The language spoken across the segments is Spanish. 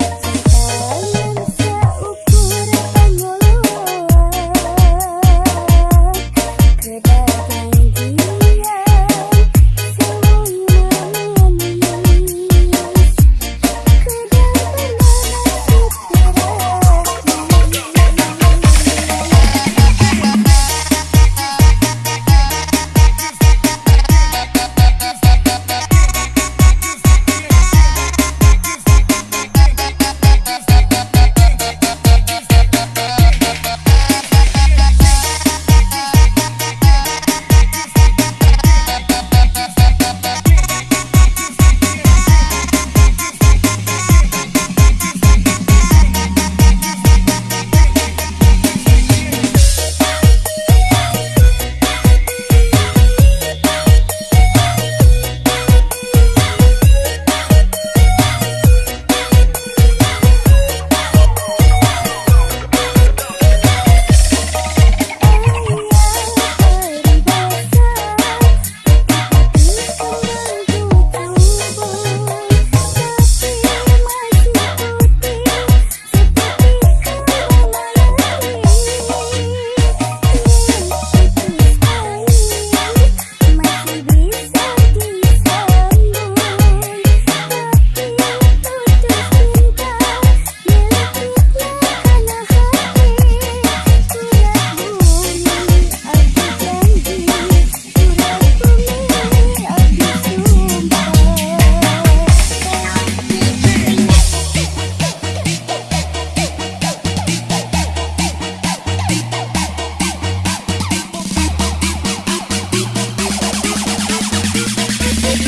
Yes.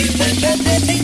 Thank you.